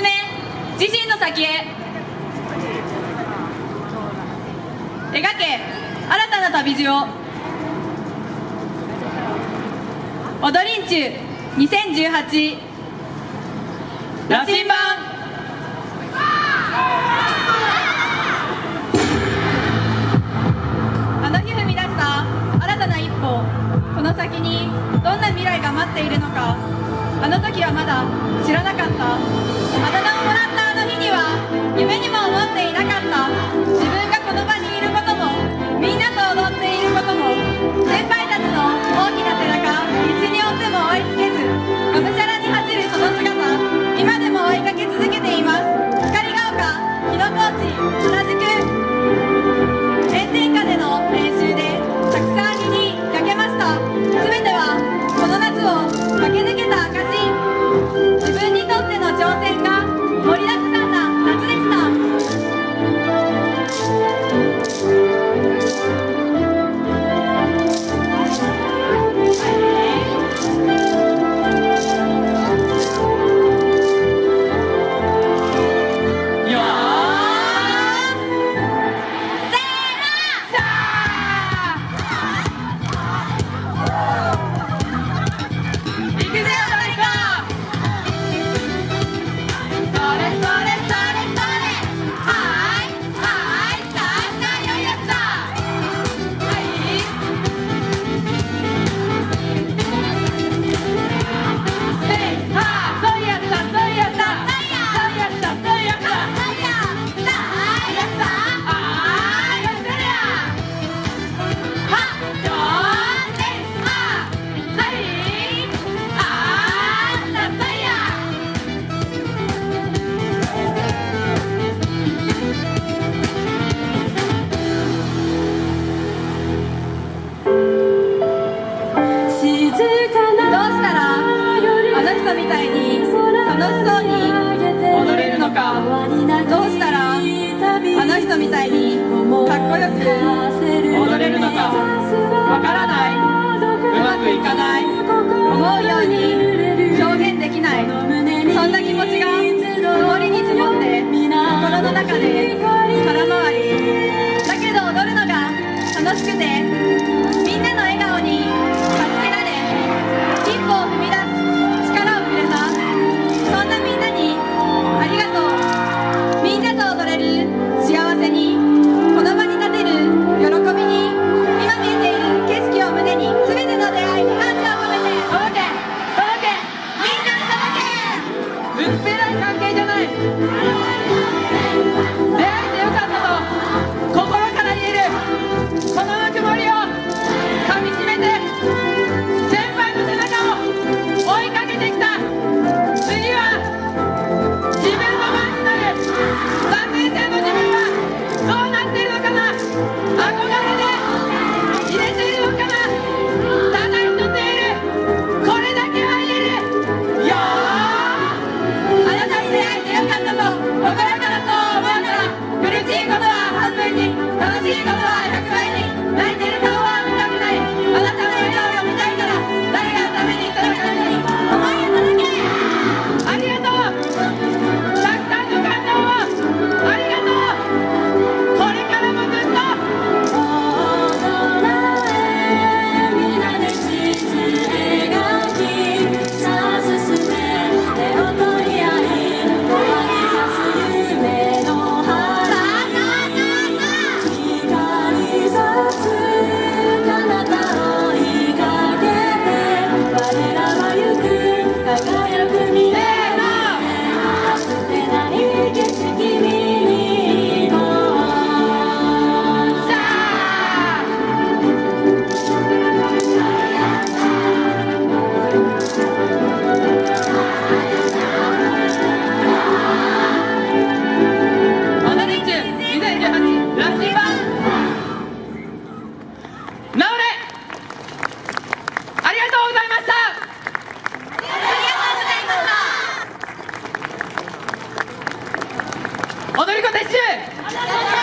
め自身の先へ。描け新たな旅路を。踊りんちゅう2018羅針あの時はまだ知らなかった。あだ名をみたいに楽しそうに踊れるのかどうしたらあの人みたいにかっこよく踊れるのか。的信。好的，好的。